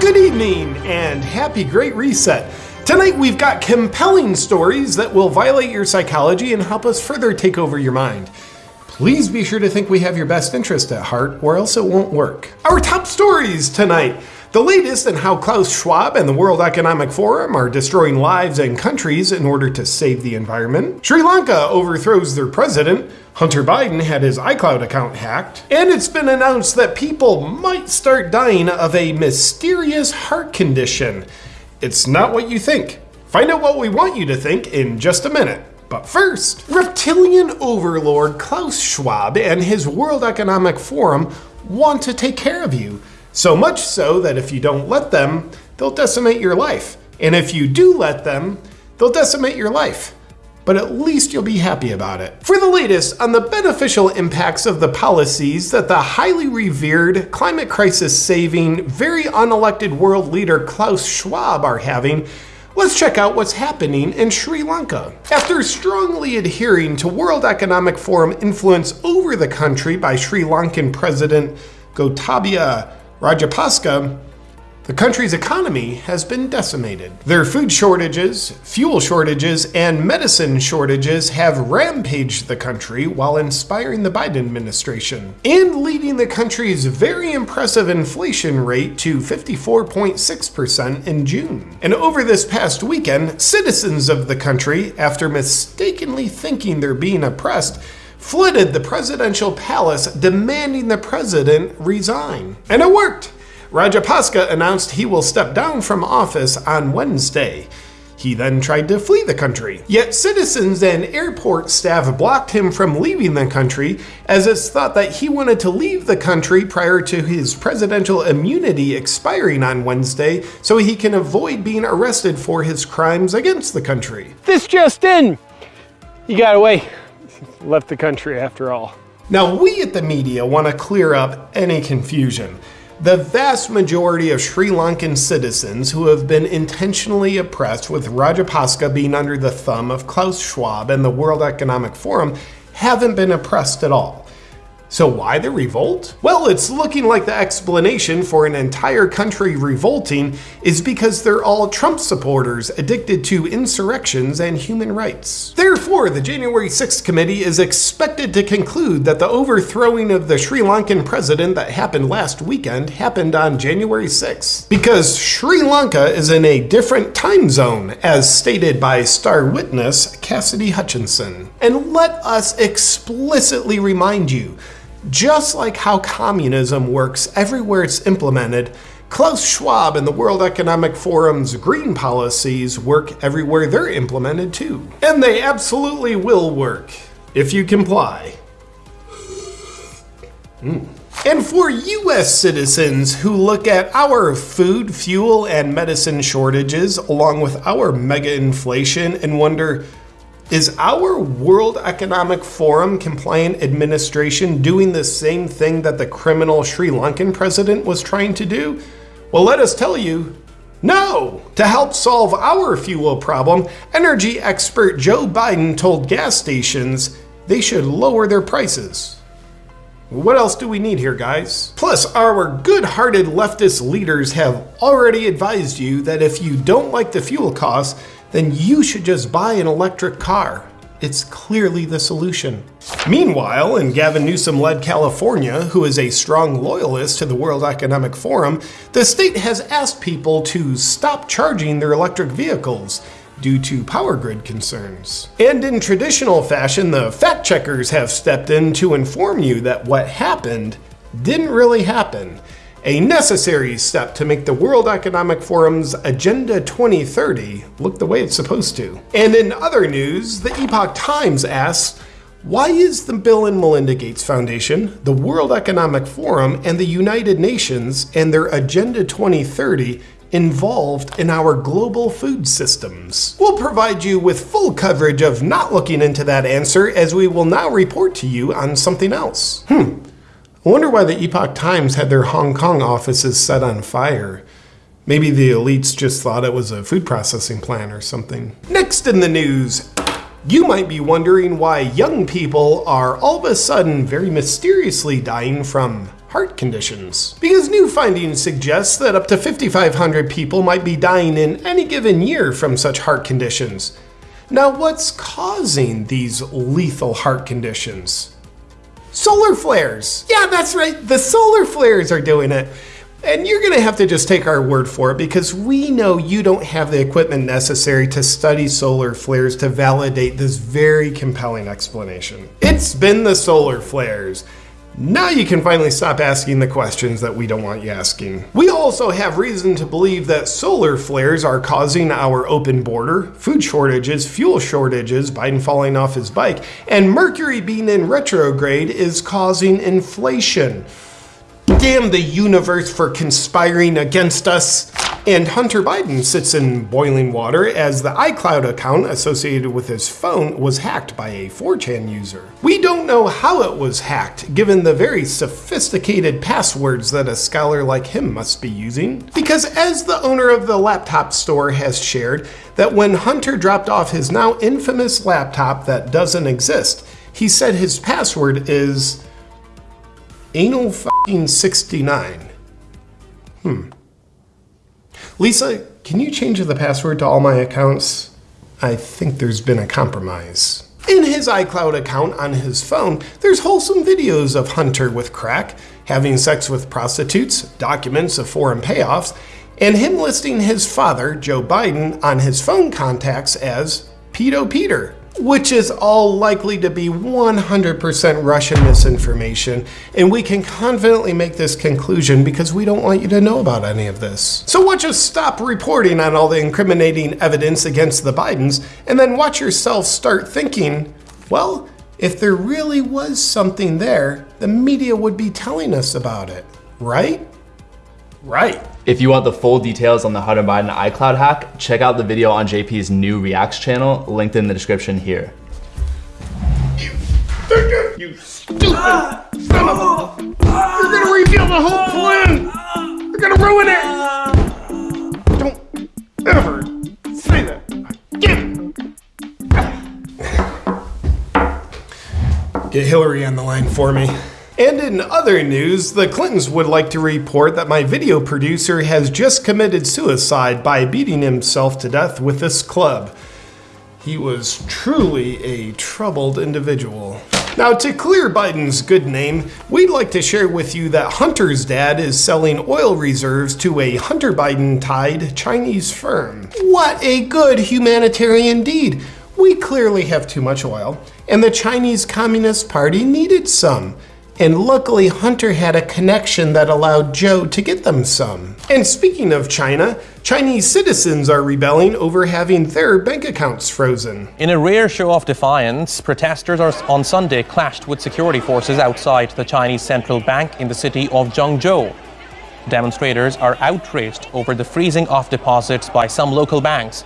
Good evening and happy Great Reset. Tonight we've got compelling stories that will violate your psychology and help us further take over your mind. Please be sure to think we have your best interest at heart or else it won't work. Our top stories tonight. The latest in how Klaus Schwab and the World Economic Forum are destroying lives and countries in order to save the environment. Sri Lanka overthrows their president. Hunter Biden had his iCloud account hacked. And it's been announced that people might start dying of a mysterious heart condition. It's not what you think. Find out what we want you to think in just a minute. But first, reptilian overlord Klaus Schwab and his World Economic Forum want to take care of you. So much so that if you don't let them, they'll decimate your life. And if you do let them, they'll decimate your life. But at least you'll be happy about it. For the latest on the beneficial impacts of the policies that the highly revered, climate crisis saving, very unelected world leader Klaus Schwab are having, let's check out what's happening in Sri Lanka. After strongly adhering to World Economic Forum influence over the country by Sri Lankan President Gotabaya Rajapaksa, the country's economy has been decimated. Their food shortages, fuel shortages, and medicine shortages have rampaged the country while inspiring the Biden administration and leading the country's very impressive inflation rate to 54.6% in June. And over this past weekend, citizens of the country, after mistakenly thinking they're being oppressed, flooded the presidential palace demanding the president resign. And it worked! Rajapaksa announced he will step down from office on Wednesday. He then tried to flee the country. Yet citizens and airport staff blocked him from leaving the country as it's thought that he wanted to leave the country prior to his presidential immunity expiring on Wednesday so he can avoid being arrested for his crimes against the country. This just in! You got away left the country after all. Now, we at the media want to clear up any confusion. The vast majority of Sri Lankan citizens who have been intentionally oppressed with Rajapaksa being under the thumb of Klaus Schwab and the World Economic Forum haven't been oppressed at all. So why the revolt? Well, it's looking like the explanation for an entire country revolting is because they're all Trump supporters addicted to insurrections and human rights. Therefore, the January 6th committee is expected to conclude that the overthrowing of the Sri Lankan president that happened last weekend happened on January 6th. Because Sri Lanka is in a different time zone, as stated by star witness Cassidy Hutchinson. And let us explicitly remind you just like how communism works everywhere it's implemented, Klaus Schwab and the World Economic Forum's green policies work everywhere they're implemented too. And they absolutely will work, if you comply. Mm. And for US citizens who look at our food, fuel, and medicine shortages along with our mega inflation and wonder, is our World Economic Forum compliant administration doing the same thing that the criminal Sri Lankan president was trying to do? Well, let us tell you, no! To help solve our fuel problem, energy expert Joe Biden told gas stations they should lower their prices. What else do we need here, guys? Plus, our good-hearted leftist leaders have already advised you that if you don't like the fuel costs, then you should just buy an electric car. It's clearly the solution. Meanwhile, in Gavin Newsom-led California, who is a strong loyalist to the World Economic Forum, the state has asked people to stop charging their electric vehicles due to power grid concerns. And in traditional fashion, the fact checkers have stepped in to inform you that what happened didn't really happen a necessary step to make the World Economic Forum's Agenda 2030 look the way it's supposed to. And in other news, the Epoch Times asks, why is the Bill and Melinda Gates Foundation, the World Economic Forum, and the United Nations and their Agenda 2030 involved in our global food systems? We'll provide you with full coverage of not looking into that answer as we will now report to you on something else. Hmm. I wonder why the Epoch Times had their Hong Kong offices set on fire. Maybe the elites just thought it was a food processing plant or something. Next in the news, You might be wondering why young people are all of a sudden very mysteriously dying from heart conditions. Because new findings suggest that up to 5,500 people might be dying in any given year from such heart conditions. Now, what's causing these lethal heart conditions? Solar flares! Yeah, that's right, the solar flares are doing it. And you're going to have to just take our word for it because we know you don't have the equipment necessary to study solar flares to validate this very compelling explanation. It's been the solar flares. Now you can finally stop asking the questions that we don't want you asking. We also have reason to believe that solar flares are causing our open border, food shortages, fuel shortages, Biden falling off his bike, and Mercury being in retrograde is causing inflation. Damn the universe for conspiring against us. And Hunter Biden sits in boiling water as the iCloud account associated with his phone was hacked by a 4chan user. We don't know how it was hacked, given the very sophisticated passwords that a scholar like him must be using. Because as the owner of the laptop store has shared, that when Hunter dropped off his now infamous laptop that doesn't exist, he said his password is anal 69. Hmm. Lisa, can you change the password to all my accounts? I think there's been a compromise. In his iCloud account on his phone, there's wholesome videos of Hunter with crack, having sex with prostitutes, documents of foreign payoffs, and him listing his father, Joe Biden, on his phone contacts as Pedo Peter which is all likely to be 100% Russian misinformation, and we can confidently make this conclusion because we don't want you to know about any of this. So watch us stop reporting on all the incriminating evidence against the Bidens, and then watch yourself start thinking, well, if there really was something there, the media would be telling us about it, right? Right. If you want the full details on the Hunter Biden iCloud hack, check out the video on JP's new Reacts channel, linked in the description here. You, you stupid son of a... You're gonna reveal the whole plan! You're gonna ruin it! Don't ever say that again! Get Hillary on the line for me. And in other news, the Clintons would like to report that my video producer has just committed suicide by beating himself to death with this club. He was truly a troubled individual. Now, to clear Biden's good name, we'd like to share with you that Hunter's dad is selling oil reserves to a Hunter Biden tied Chinese firm. What a good humanitarian deed! We clearly have too much oil, and the Chinese Communist Party needed some. And luckily, Hunter had a connection that allowed Joe to get them some. And speaking of China, Chinese citizens are rebelling over having their bank accounts frozen. In a rare show of defiance, protesters on Sunday clashed with security forces outside the Chinese central bank in the city of Zhengzhou. Demonstrators are outraged over the freezing of deposits by some local banks.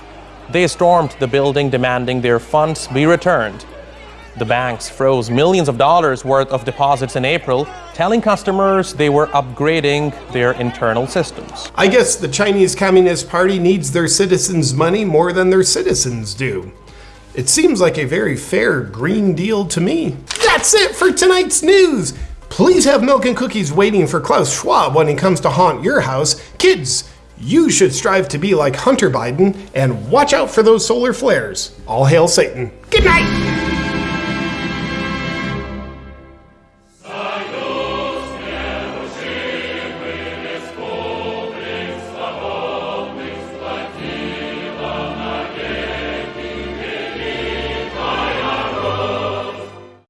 They stormed the building demanding their funds be returned. The banks froze millions of dollars worth of deposits in April, telling customers they were upgrading their internal systems. I guess the Chinese Communist Party needs their citizens' money more than their citizens do. It seems like a very fair Green Deal to me. That's it for tonight's news! Please have milk and cookies waiting for Klaus Schwab when he comes to haunt your house. Kids, you should strive to be like Hunter Biden and watch out for those solar flares. All hail Satan. Good night!